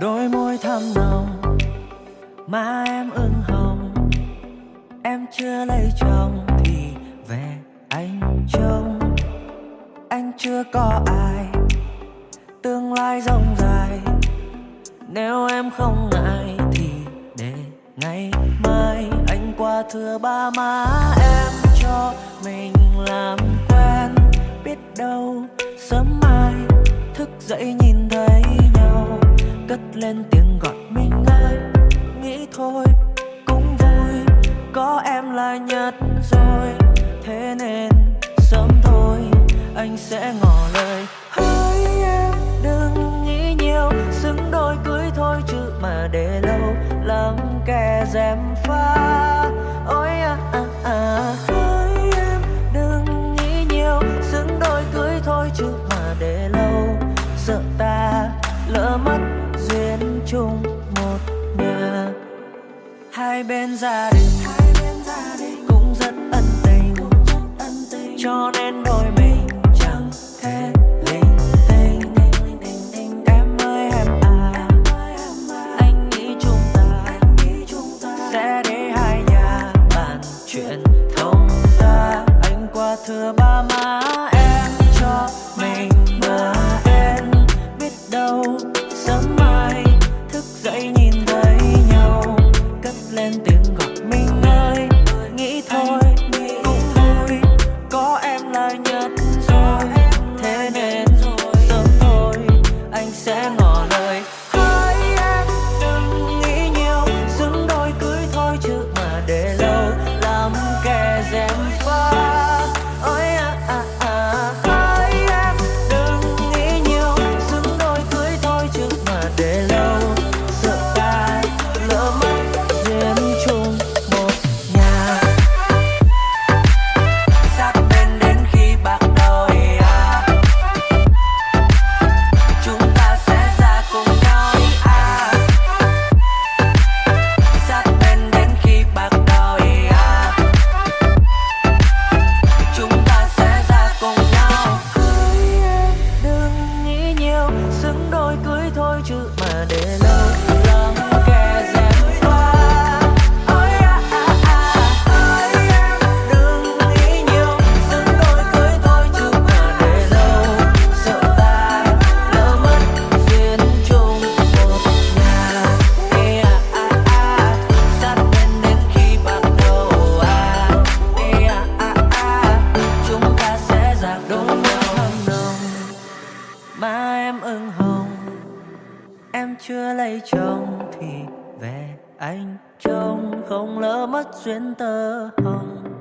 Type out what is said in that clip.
đôi môi thắm nồng má em ửng hồng. Em chưa lấy chồng thì về anh trông. Anh chưa có ai, tương lai rộng dài nếu em không ngại thì để ngày mai. Anh qua thưa ba má em cho mình làm quen. Biết đâu sớm mai thức dậy nhìn cất lên tiếng gọi mình ơi. Nghĩ thôi, cũng vui, có em là nhất rồi. Thế nên, sớm thôi, anh sẽ ngỏ lời. Hỡi em, đừng nghĩ nhiều, xứng đôi cưới thôi chứ mà để lâu. Lắm kẻ dèm pha, ôi à à à. Hỡi em, đừng nghĩ nhiều, xứng đôi cưới thôi chứ mà để lâu. Sợ ta lỡ mất chung một nhà hai bên gia đình cũng rất ân tình. Cho nên đôi mình chẳng thể linh tinh. Em ơi, em à anh nghĩ chúng ta sẽ để hai nhà bàn chuyện thông ra anh qua thưa ba má em cho mình mà em biết đâu sớm mai hương em hồng. Em chưa lấy chồng thì về anh trông không lỡ mất duyên tơ hồng.